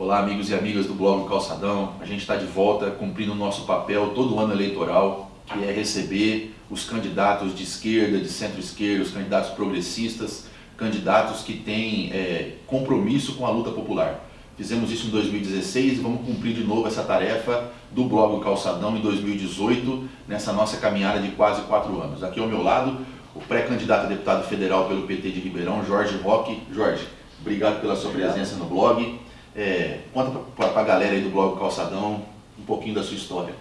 Olá amigos e amigas do blog Calçadão, a gente está de volta cumprindo o nosso papel todo ano eleitoral, que é receber os candidatos de esquerda, de centro-esquerda, os candidatos progressistas, candidatos que têm é, compromisso com a luta popular. Fizemos isso em 2016 e vamos cumprir de novo essa tarefa do blog Calçadão em 2018, nessa nossa caminhada de quase quatro anos. Aqui ao meu lado, o pré-candidato a deputado federal pelo PT de Ribeirão, Jorge Roque. Jorge, obrigado pela sua presença no blog. É, conta para a galera aí do blog Calçadão um pouquinho da sua história.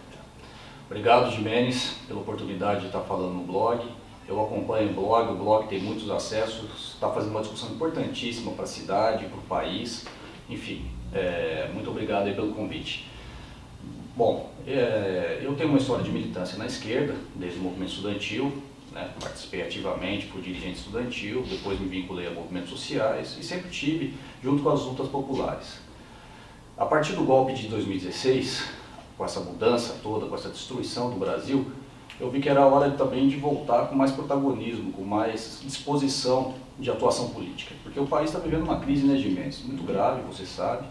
Obrigado, Jimenez, pela oportunidade de estar falando no blog. Eu acompanho o blog, o blog tem muitos acessos, está fazendo uma discussão importantíssima para a cidade, para o país. Enfim, é, muito obrigado aí pelo convite. Bom, é, eu tenho uma história de militância na esquerda, desde o movimento estudantil, né, participei ativamente, fui dirigente estudantil, depois me vinculei a movimentos sociais e sempre tive junto com as lutas populares. A partir do golpe de 2016, com essa mudança toda, com essa destruição do Brasil, eu vi que era hora também de voltar com mais protagonismo, com mais disposição de atuação política. Porque o país está vivendo uma crise, né, Gimenez? Muito grave, você sabe.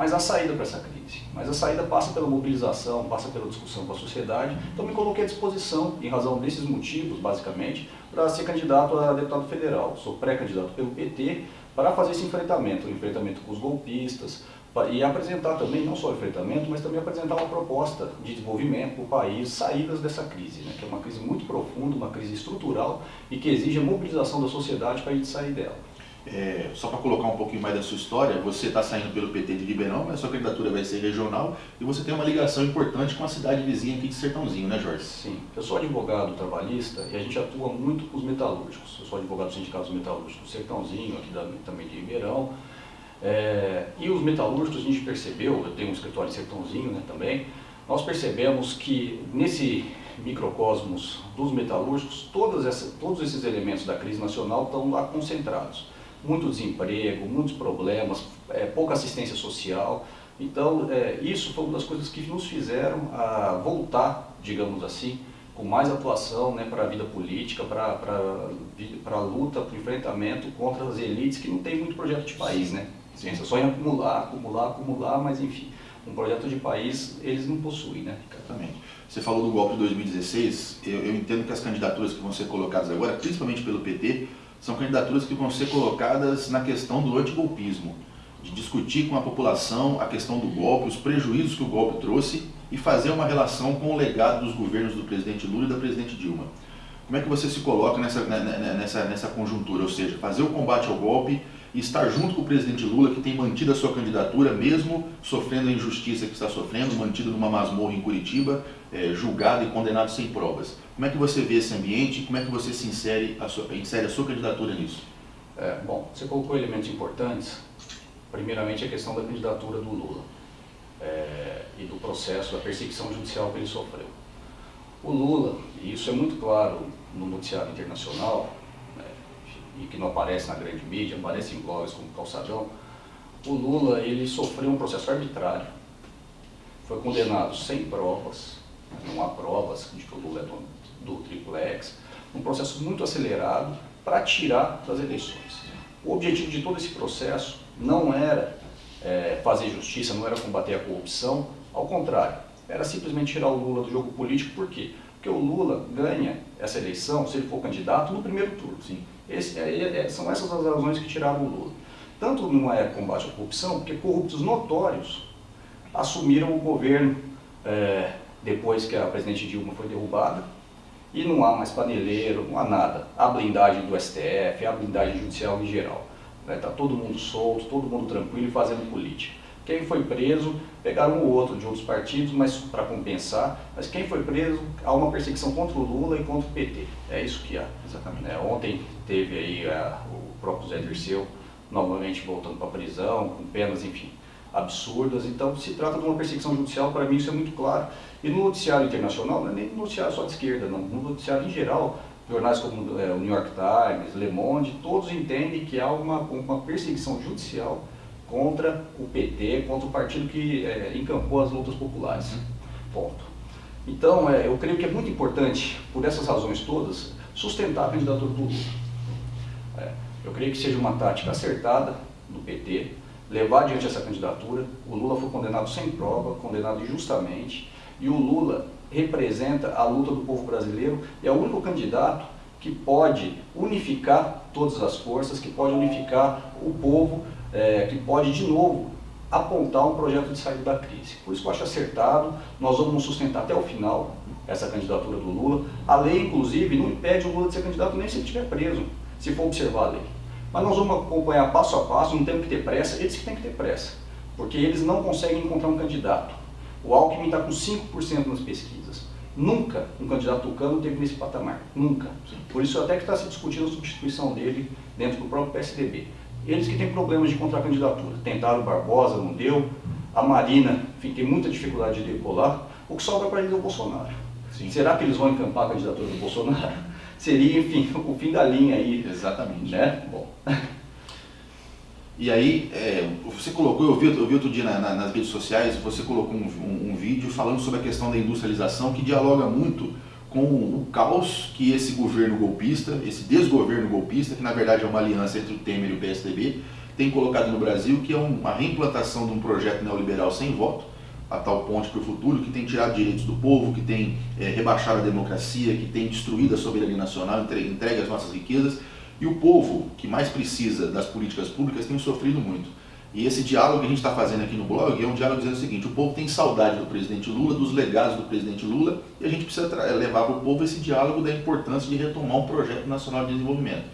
Mas a saída para essa crise. Mas a saída passa pela mobilização, passa pela discussão com a sociedade. Então me coloquei à disposição, em razão desses motivos, basicamente, para ser candidato a deputado federal. Sou pré-candidato pelo PT para fazer esse enfrentamento, o enfrentamento com os golpistas, e apresentar também, não só o enfrentamento, mas também apresentar uma proposta de desenvolvimento para o país, saídas dessa crise, né, que é uma crise muito profunda, uma crise estrutural e que exige a mobilização da sociedade para a gente sair dela. É, só para colocar um pouquinho mais da sua história, você está saindo pelo PT de Ribeirão, mas sua candidatura vai ser regional e você tem uma ligação importante com a cidade vizinha aqui de Sertãozinho, né Jorge? Sim, eu sou advogado trabalhista e a gente atua muito com os metalúrgicos. Eu sou advogado do Sindicato dos Metalúrgicos do Sertãozinho, aqui da, também de Ribeirão. É, e os metalúrgicos a gente percebeu, eu tenho um escritório em Sertãozinho né, também, nós percebemos que nesse microcosmos dos metalúrgicos, todas essa, todos esses elementos da crise nacional estão lá concentrados muito desemprego, muitos problemas, é, pouca assistência social. Então, é, isso foi uma das coisas que nos fizeram a voltar, digamos assim, com mais atuação né, para a vida política, para a luta, para o enfrentamento contra as elites que não tem muito projeto de país, né? Ciência só em acumular, acumular, acumular, mas enfim, um projeto de país eles não possuem, né? Exatamente. Você falou do golpe de 2016, eu, eu entendo que as candidaturas que vão ser colocadas agora, principalmente pelo PT, são candidaturas que vão ser colocadas na questão do antigolpismo, de discutir com a população a questão do golpe, os prejuízos que o golpe trouxe e fazer uma relação com o legado dos governos do presidente Lula e da presidente Dilma. Como é que você se coloca nessa, né, né, né, nessa, nessa conjuntura? Ou seja, fazer o combate ao golpe e estar junto com o presidente Lula, que tem mantido a sua candidatura, mesmo sofrendo a injustiça que está sofrendo, mantido numa masmorra em Curitiba, é, julgado e condenado sem provas. Como é que você vê esse ambiente e como é que você se insere a sua, insere a sua candidatura nisso? É, bom, você colocou elementos importantes. Primeiramente, a questão da candidatura do Lula é, e do processo da perseguição judicial que ele sofreu. O Lula, e isso é muito claro no noticiário internacional, e que não aparece na grande mídia, aparece em blogs como Calçadão, o Lula ele sofreu um processo arbitrário, foi condenado sem provas, não há provas de que o Lula é dono do triplex, um processo muito acelerado para tirar das eleições. O objetivo de todo esse processo não era é, fazer justiça, não era combater a corrupção, ao contrário, era simplesmente tirar o Lula do jogo político, por quê? Porque o Lula ganha essa eleição, se ele for candidato, no primeiro turno. Sim. Esse, é, é, são essas as razões que tiraram o Lula. Tanto não é combate à corrupção, porque corruptos notórios assumiram o governo é, depois que a presidente Dilma foi derrubada, e não há mais paneleiro, não há nada. Há blindagem do STF, há blindagem judicial em geral. Está né? Tá todo mundo solto, todo mundo tranquilo e fazendo política. Quem foi preso, pegaram um ou outro de outros partidos, mas para compensar. Mas quem foi preso, há uma perseguição contra o Lula e contra o PT. É isso que há. Exatamente. É, ontem teve aí a, o próprio Zé Dirceu novamente voltando para a prisão, com penas, enfim, absurdas. Então se trata de uma perseguição judicial, para mim isso é muito claro. E no noticiário internacional, não é nem no noticiário só de esquerda, não. no noticiário em geral, jornais como é, o New York Times, Le Monde, todos entendem que há uma, uma perseguição judicial contra o PT, contra o partido que é, encampou as lutas populares. Uhum. Ponto. Então, é, eu creio que é muito importante, por essas razões todas, sustentar a candidatura do Lula. É, eu creio que seja uma tática acertada do PT, levar adiante essa candidatura. O Lula foi condenado sem prova, condenado injustamente, e o Lula representa a luta do povo brasileiro e é o único candidato que pode unificar todas as forças, que pode unificar o povo, é, que pode de novo apontar um projeto de saída da crise. Por isso que eu acho acertado, nós vamos sustentar até o final essa candidatura do Lula. A lei, inclusive, não impede o Lula de ser candidato nem se ele estiver preso, se for observar a lei. Mas nós vamos acompanhar passo a passo, não temos que ter pressa, eles que têm que ter pressa, porque eles não conseguem encontrar um candidato. O Alckmin está com 5% nas pesquisas. Nunca um candidato tucano teve nesse patamar. Nunca. Por isso até que está se discutindo a substituição dele dentro do próprio PSDB. Eles que têm problemas de contra-candidatura. Tentaram o Barbosa, não deu. A Marina tem muita dificuldade de decolar. O que sobra para eles é o Bolsonaro. Sim. Será que eles vão encampar a candidatura do Bolsonaro? Seria, enfim, o fim da linha aí. Exatamente. Né? Bom. E aí, é, você colocou, eu vi, eu vi outro dia na, na, nas redes sociais, você colocou um, um, um, vídeo falando sobre a questão da industrialização que dialoga muito com o caos que esse governo golpista, esse desgoverno golpista, que na verdade é uma aliança entre o Temer e o PSDB, tem colocado no Brasil, que é uma reimplantação de um projeto neoliberal sem voto, a tal ponte para o futuro, que tem tirado direitos do povo, que tem é, rebaixado a democracia, que tem destruído a soberania nacional, entregue as nossas riquezas e o povo, que mais precisa das políticas públicas, tem sofrido muito. E esse diálogo que a gente está fazendo aqui no blog é um diálogo dizendo o seguinte, o povo tem saudade do presidente Lula, dos legados do presidente Lula, e a gente precisa levar para o povo esse diálogo da importância de retomar um projeto nacional de desenvolvimento.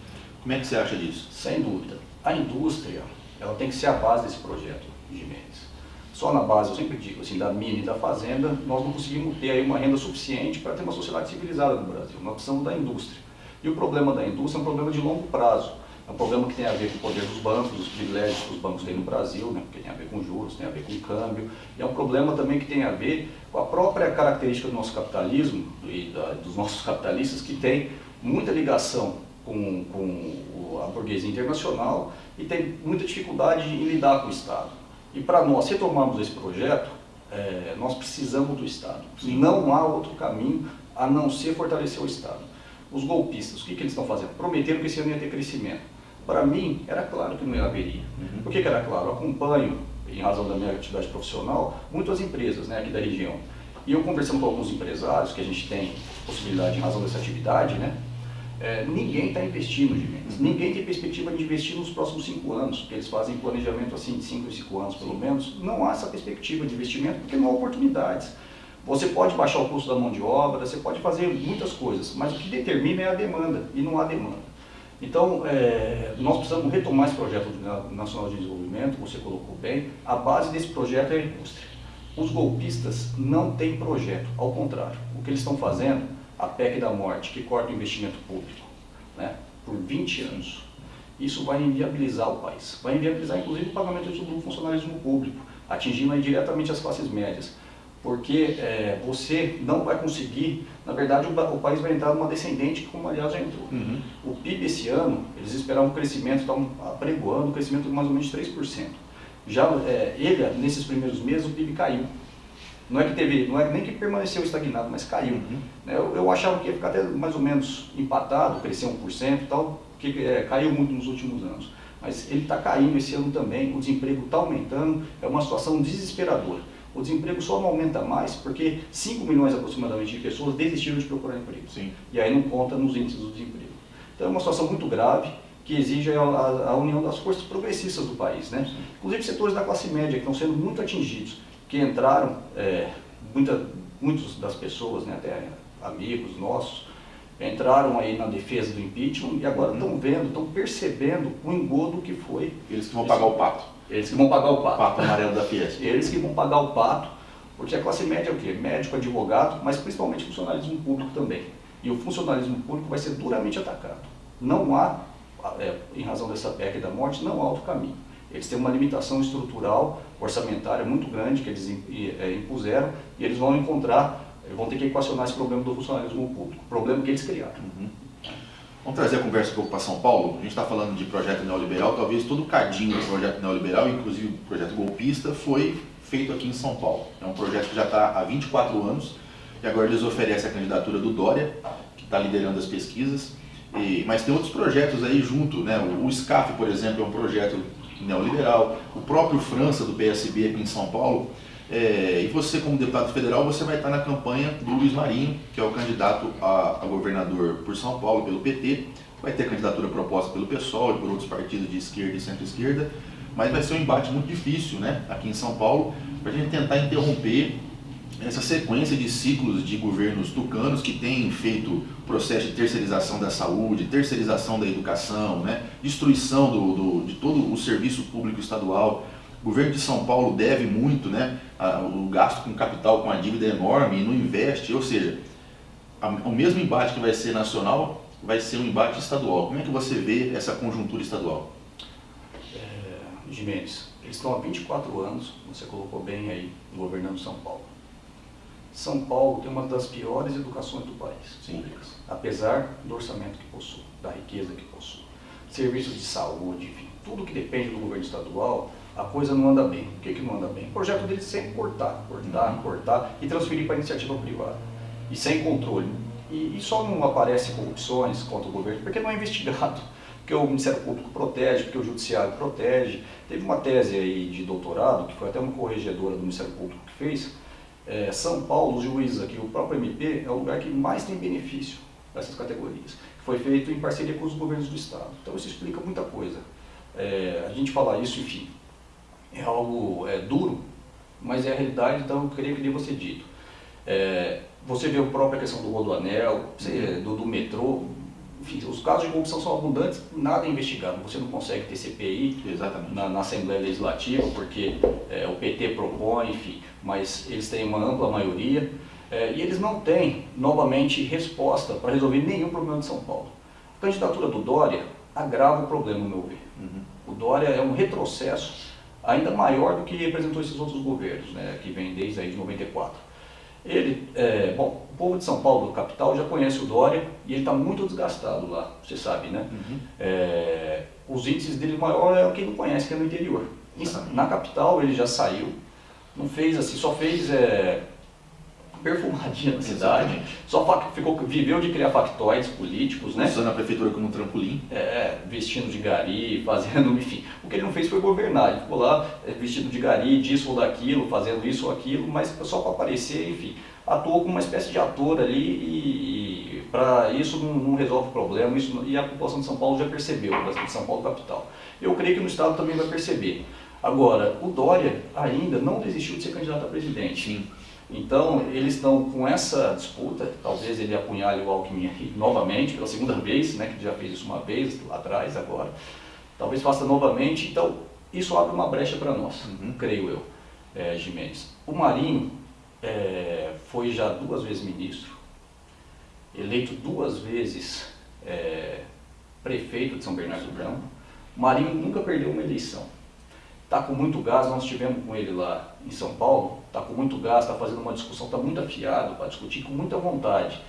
Como é que você acha disso? Sem dúvida. A indústria, ela tem que ser a base desse projeto, Jimenez. Só na base, eu sempre digo, assim, da mina e da fazenda, nós não conseguimos ter aí uma renda suficiente para ter uma sociedade civilizada no Brasil. Nós precisamos da indústria. E o problema da indústria é um problema de longo prazo. É um problema que tem a ver com o poder dos bancos, os privilégios que os bancos têm no Brasil, né, porque tem a ver com juros, tem a ver com câmbio. E é um problema também que tem a ver com a própria característica do nosso capitalismo e da, dos nossos capitalistas, que tem muita ligação com, com a burguesia internacional e tem muita dificuldade em lidar com o Estado. E para nós retomarmos esse projeto, é, nós precisamos do Estado. Sim. Não há outro caminho a não ser fortalecer o Estado. Os golpistas, o que, que eles estão fazendo? Prometeram que esse ano ia ter crescimento. Para mim, era claro que não haveria. Uhum. Por que, que era claro? Eu acompanho, em razão da minha atividade profissional, muitas empresas né, aqui da região. E eu conversando com alguns empresários, que a gente tem possibilidade em razão dessa atividade, né? É, ninguém está investindo de vendas. Ninguém tem perspectiva de investir nos próximos cinco anos, porque eles fazem planejamento assim de cinco em cinco anos pelo menos. Não há essa perspectiva de investimento porque não há oportunidades. Você pode baixar o custo da mão de obra, você pode fazer muitas coisas, mas o que determina é a demanda, e não há demanda. Então, é, nós precisamos retomar esse projeto nacional de desenvolvimento, você colocou bem, a base desse projeto é a indústria. Os golpistas não têm projeto, ao contrário. O que eles estão fazendo, a PEC da morte, que corta o investimento público, né, por 20 anos, isso vai inviabilizar o país. Vai inviabilizar, inclusive, o pagamento do funcionalismo público, atingindo aí diretamente as classes médias porque é, você não vai conseguir, na verdade o, o, país vai entrar numa descendente, como aliás já entrou. Uhum. O PIB esse ano, eles esperavam um crescimento, estavam apregoando um crescimento de mais ou menos 3%. Já é, ele, nesses primeiros meses, o PIB caiu. Não é que teve, não é nem que permaneceu estagnado, mas caiu. Uhum. Eu, eu, achava que ia ficar até mais ou menos empatado, crescer 1% e tal, que é, caiu muito nos últimos anos. Mas ele está caindo esse ano também, o desemprego está aumentando, é uma situação desesperadora o desemprego só não aumenta mais porque 5 milhões aproximadamente de pessoas desistiram de procurar emprego. Sim. E aí não conta nos índices do desemprego. Então é uma situação muito grave que exige a, a, a união das forças progressistas do país. Né? Inclusive setores da classe média que estão sendo muito atingidos, que entraram, é, muita, muitos das pessoas, né, até amigos nossos, entraram aí na defesa do impeachment e agora estão uhum. vendo, estão percebendo o engodo que foi. Eles que vão pagar o pato. Eles que vão pagar o pato. Pato amarelo da Fiesp. Eles que vão pagar o pato, porque a classe média é o quê? Médico, advogado, mas principalmente funcionalismo público também. E o funcionalismo público vai ser duramente atacado. Não há, é, em razão dessa PEC da morte, não há outro caminho. Eles têm uma limitação estrutural, orçamentária muito grande que eles é, impuseram e eles vão encontrar, vão ter que equacionar esse problema do funcionalismo público, problema que eles criaram. Uhum. Vamos trazer a conversa um pouco para São Paulo. A gente está falando de projeto neoliberal, talvez todo o cadinho do projeto neoliberal, inclusive o projeto golpista, foi feito aqui em São Paulo. É um projeto que já está há 24 anos e agora eles oferecem a candidatura do Dória, que está liderando as pesquisas. E, mas tem outros projetos aí junto, né? O, o SCAF, por exemplo, é um projeto neoliberal, o próprio França do PSB aqui em São Paulo, é, e você como deputado federal, você vai estar na campanha do Luiz Marinho, que é o candidato a, a governador por São Paulo pelo PT, vai ter candidatura proposta pelo PSOL e por outros partidos de esquerda e centro-esquerda, mas vai ser um embate muito difícil né, aqui em São Paulo, para a gente tentar interromper essa sequência de ciclos de governos tucanos que têm feito processo de terceirização da saúde, terceirização da educação, né, destruição do, do, de todo o serviço público estadual. O governo de São Paulo deve muito, né, o gasto com capital, com a dívida é enorme e não investe, ou seja, o mesmo embate que vai ser nacional vai ser um embate estadual. Como é que você vê essa conjuntura estadual? É, Jimenez, eles estão há 24 anos, você colocou bem aí, governando São Paulo são Paulo tem uma das piores educações do país, Sim. públicas, apesar do orçamento que possui, da riqueza que possui. Serviços de saúde, enfim, tudo que depende do governo estadual, a coisa não anda bem. O que, que não anda bem? O projeto deles é sempre cortar, cortar, uhum. cortar e transferir para a iniciativa privada. E sem controle. E, e só não aparece corrupções contra o governo porque não é investigado porque o Ministério Público protege, porque o Judiciário protege. Teve uma tese aí de doutorado, que foi até uma corregedora do Ministério Público que fez, é, São Paulo, os juízes aqui, o próprio MP, é o lugar que mais tem benefício dessas categorias. Foi feito em parceria com os governos do Estado. Então isso explica muita coisa. É, a gente falar isso, enfim, é algo é, duro, mas é a realidade, então eu creio que deva ser dito. É, você vê a própria questão do rodoanel, do, do metrô, enfim, os casos de corrupção são abundantes, nada é investigado. Você não consegue ter CPI na, na, Assembleia Legislativa, porque é, o PT propõe, enfim, mas eles têm uma ampla maioria. É, e eles não têm, novamente, resposta para resolver nenhum problema de São Paulo. A candidatura do Dória agrava o problema, no meu ver. Uhum. O Dória é um retrocesso ainda maior do que representou esses outros governos, né, que vem desde aí de 94. Ele, é, bom, o povo de São Paulo, capital, já conhece o Dória e ele está muito desgastado lá, você sabe, né? Uhum. É, os índices dele maior é quem não conhece, que é no interior. Na capital ele já saiu, não fez assim, só fez é, perfumadinha na cidade, só ficou, viveu de criar factóides políticos, né? Usando a prefeitura como um trampolim. É, vestindo de gari, fazendo, enfim. O que ele não fez foi governar, ele ficou lá é, vestido de gari, disso ou daquilo, fazendo isso ou aquilo, mas só para aparecer, enfim. Atuou como uma espécie de ator ali e, e para isso não, não, resolve o problema, isso, e a população de São Paulo já percebeu, de São Paulo capital. Eu creio que no Estado também vai perceber. Agora, o Dória ainda não desistiu de ser candidato a presidente. Sim. Então, eles estão com essa disputa, talvez ele apunhale o Alckmin novamente, pela segunda vez, né, que já fez isso uma vez lá atrás, agora. Talvez faça novamente, então isso abre uma brecha para nós, uhum. creio eu, é, Jimenez. O Marinho é, foi já duas vezes ministro, eleito duas vezes é, prefeito de São Bernardo do Campo. O Marinho nunca perdeu uma eleição está com muito gás, nós estivemos com ele lá em São Paulo, está com muito gás, está fazendo uma discussão, está muito afiado para discutir com muita vontade.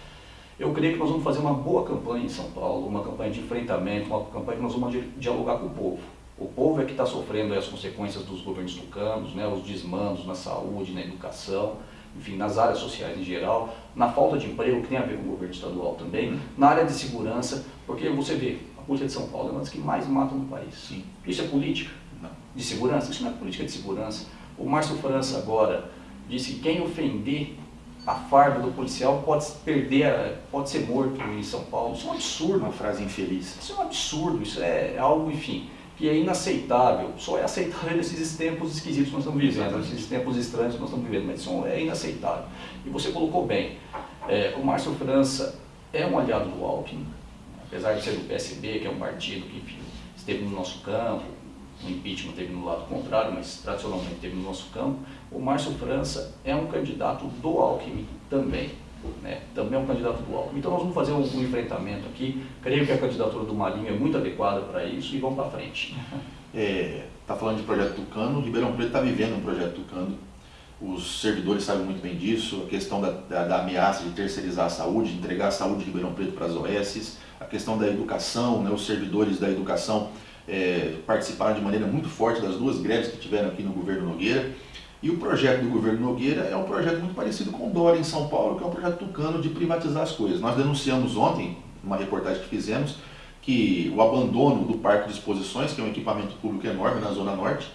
Eu creio que nós vamos fazer uma boa campanha em São Paulo, uma campanha de enfrentamento, uma campanha que nós vamos dialogar com o povo. O povo é que está sofrendo as consequências dos governos tucanos, né, os desmandos na saúde, na educação, enfim, nas áreas sociais em geral, na falta de emprego, que tem a ver com o governo estadual também, uhum. na área de segurança, porque você vê, a polícia de São Paulo é uma das que mais matam no país. Sim. Isso é política de segurança, isso não é política de segurança. O Márcio França agora disse que quem ofender a farda do policial pode perder, pode ser morto em São Paulo. Isso é um absurdo. Uma frase infeliz. Isso é um absurdo, isso é algo, enfim, que é inaceitável. Só é aceitável nesses tempos esquisitos que nós estamos vivendo, nesses tempos estranhos que nós estamos vivendo, mas isso é inaceitável. E você colocou bem, é, o Márcio França é um aliado do Alckmin, apesar de ser do PSB, que é um partido que, enfim, esteve no nosso campo, o impeachment teve no lado contrário, mas tradicionalmente teve no nosso campo, o Márcio França é um candidato do Alckmin também. Né? Também é um candidato do Alckmin. Então nós vamos fazer um, um enfrentamento aqui. Creio que a candidatura do Marinho é muito adequada para isso e vamos para frente. Está é, tá falando de projeto Tucano, Ribeirão Preto está vivendo um projeto Tucano. Os servidores sabem muito bem disso, a questão da, da, da ameaça de terceirizar a saúde, de entregar a saúde de Ribeirão Preto para as OS, a questão da educação, né, os servidores da educação é, participaram de maneira muito forte das duas greves que tiveram aqui no governo Nogueira. E o projeto do governo Nogueira é um projeto muito parecido com o Dória em São Paulo, que é um projeto tucano de privatizar as coisas. Nós denunciamos ontem, numa reportagem que fizemos, que o abandono do parque de exposições, que é um equipamento público enorme na Zona Norte,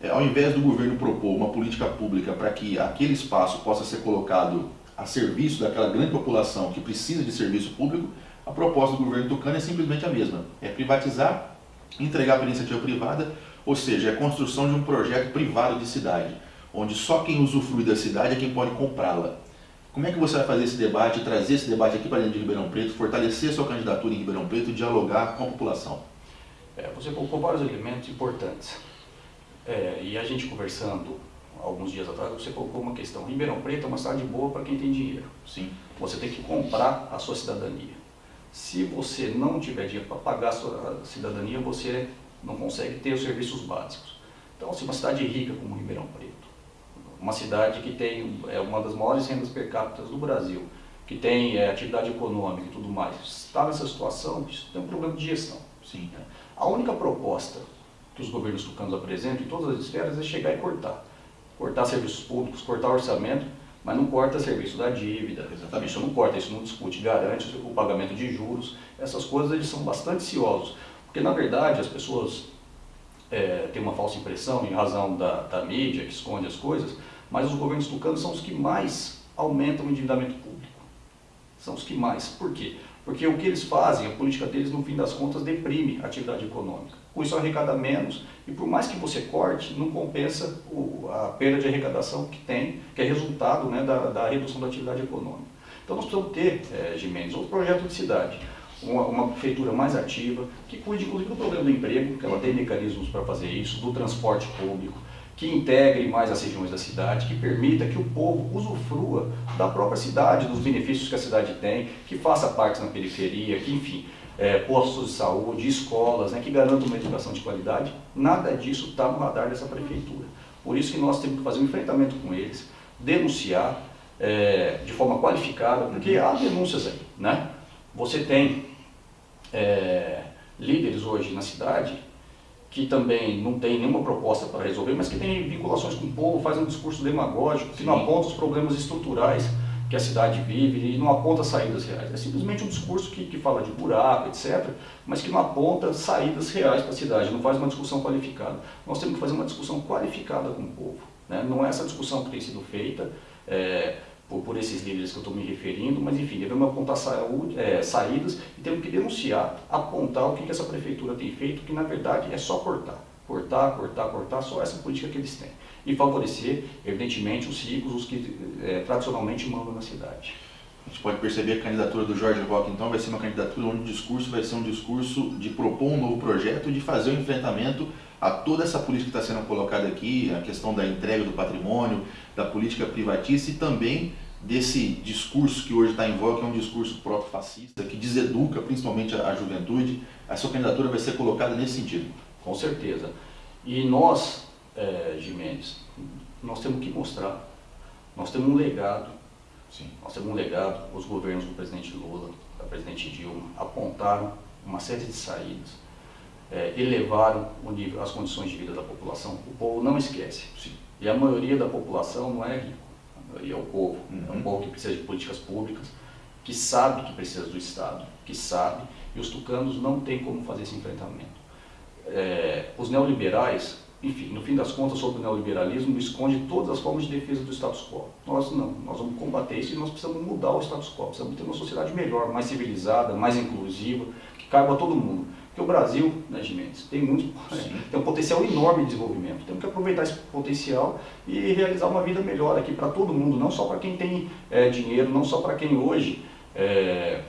é, ao invés do governo propor uma política pública para que aquele espaço possa ser colocado a serviço daquela grande população que precisa de serviço público, a proposta do governo tucano é simplesmente a mesma, é privatizar, entregar para iniciativa privada, ou seja, é a construção de um projeto privado de cidade, onde só quem usufrui da cidade é quem pode comprá-la. Como é que você vai fazer esse debate, trazer esse debate aqui para dentro de Ribeirão Preto, fortalecer sua candidatura em Ribeirão Preto e dialogar com a população? É, você colocou vários elementos importantes. É, e a gente conversando alguns dias atrás, você colocou uma questão. Ribeirão Preto é uma cidade boa para quem tem dinheiro. Sim. Você tem que comprar a sua cidadania. Se você não tiver dinheiro para pagar a sua cidadania, você não consegue ter os serviços básicos. Então, se assim, uma cidade rica como Ribeirão Preto, uma cidade que tem é uma das maiores rendas per capita do Brasil, que tem é, atividade econômica e tudo mais, está nessa situação, isso tem um problema de gestão. Sim. Né? A única proposta que os governos tucanos apresentam em todas as esferas é chegar e cortar. Cortar serviços públicos, cortar orçamento, mas não corta serviço da dívida. Exatamente. Isso não corta, isso não discute, garante o pagamento de juros. Essas coisas eles são bastante ciosos. Porque, na verdade, as pessoas é, têm uma falsa impressão, em razão da, da mídia, que esconde as coisas, mas os governos tucanos são os que mais aumentam o endividamento público. São os que mais. Por quê? Porque o que eles fazem, a política deles, no fim das contas, deprime a atividade econômica. Com isso arrecada menos e por mais que você corte, não compensa o, a perda de arrecadação que tem, que é resultado né, da, da, redução da atividade econômica. Então nós precisamos ter, é, Gimenez, outro projeto de cidade, uma, uma, prefeitura mais ativa, que cuide inclusive do problema do emprego, que ela tem mecanismos para fazer isso, do transporte público, que integre mais as regiões da cidade, que permita que o povo usufrua da própria cidade, dos benefícios que a cidade tem, que faça parte na periferia, que enfim, é, postos de saúde, escolas, né, que garantam uma educação de qualidade, nada disso está no radar dessa prefeitura. Por isso que nós temos que fazer um enfrentamento com eles, denunciar é, de forma qualificada, porque há denúncias aí, né? Você tem é, líderes hoje na cidade que também não tem nenhuma proposta para resolver, mas que tem vinculações com o povo, faz um discurso demagógico, que Sim. não aponta os problemas estruturais que a cidade vive e não aponta saídas reais. É simplesmente um discurso que, que fala de buraco, etc., mas que não aponta saídas reais para a cidade, não faz uma discussão qualificada. Nós temos que fazer uma discussão qualificada com o povo. Né? Não é essa discussão que tem sido feita, é, por, por esses líderes que eu estou me referindo, mas enfim, devemos apontar saúde, é, saídas e temos que denunciar, apontar o que, que essa prefeitura tem feito, que na verdade é só cortar. Cortar, cortar, cortar, só essa política que eles têm. E favorecer, evidentemente, os ricos, os que é, tradicionalmente mandam na cidade. A gente pode perceber que a candidatura do Jorge Roque, então, vai ser uma candidatura onde o discurso vai ser um discurso de propor um novo projeto, de fazer o um enfrentamento a toda essa política que está sendo colocada aqui, a questão da entrega do patrimônio, da política privatista e também desse discurso que hoje está em voga, que é um discurso próprio fascista, que deseduca principalmente a, juventude. A sua candidatura vai ser colocada nesse sentido. Com certeza. E nós, é, Jimenez, nós temos que mostrar, nós temos um legado, Sim. nós temos um legado, os governos do presidente Lula, da presidente Dilma, apontaram uma série de saídas, é, elevaram nível, as condições de vida da população. O povo não esquece. Sim. E a maioria da população não é rico. A maioria é o povo. Uhum. É um povo que precisa de políticas públicas, que sabe que precisa do Estado, que sabe, e os tucanos não têm como fazer esse enfrentamento. É, os neoliberais, enfim, no fim das contas, sobre o neoliberalismo, esconde todas as formas de defesa do status quo. Nós não, nós vamos combater isso e nós precisamos mudar o status quo, precisamos ter uma sociedade melhor, mais civilizada, mais inclusiva, que caiba a todo mundo. Porque o Brasil, né, Gimenez, tem, muito, tem um potencial enorme de desenvolvimento. Temos que aproveitar esse potencial e realizar uma vida melhor aqui para todo mundo, não só para quem tem é, dinheiro, não só para quem hoje está é,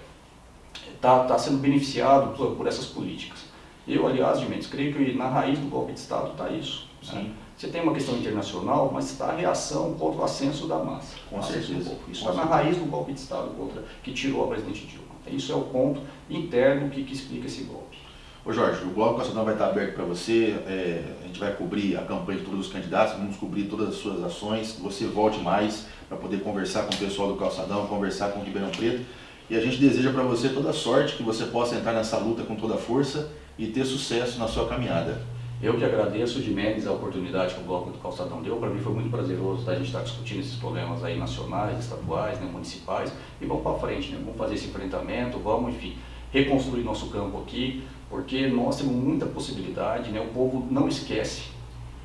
tá, tá sendo beneficiado por, por, essas políticas. Eu, aliás, Gimenez, creio que na raiz do golpe de Estado está isso. Né? Você tem uma questão internacional, mas está a reação contra o ascenso da massa. Com certeza. Isso está na raiz do golpe de Estado contra, que tirou a presidente Dilma. Isso é o ponto interno que, que explica esse golpe. Ô Jorge, o Bloco Calçadão vai estar aberto para você, é, a gente vai cobrir a campanha de todos os candidatos, vamos cobrir todas as suas ações, que você volte mais para poder conversar com o pessoal do Calçadão, conversar com o Ribeirão Preto. E a gente deseja para você toda sorte, que você possa entrar nessa luta com toda força e ter sucesso na sua caminhada. Eu que agradeço de Mendes a oportunidade que o Bloco do Calçadão deu. Para mim foi muito prazeroso a gente estar discutindo esses problemas aí nacionais, estaduais, né, municipais. E vamos para frente, né? vamos fazer esse enfrentamento, vamos, enfim, reconstruir nosso campo aqui, porque nós temos muita possibilidade, né? o povo não esquece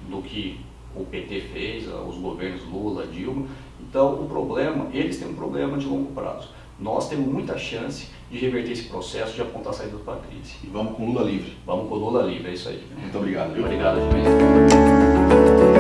do que o PT fez, os governos Lula, Dilma, então o problema, eles têm um problema de longo prazo. Nós temos muita chance de reverter esse processo, de apontar a saída para a crise. E vamos com Lula livre. Vamos com Lula livre, é isso aí. Muito obrigado. Muito obrigado, gente.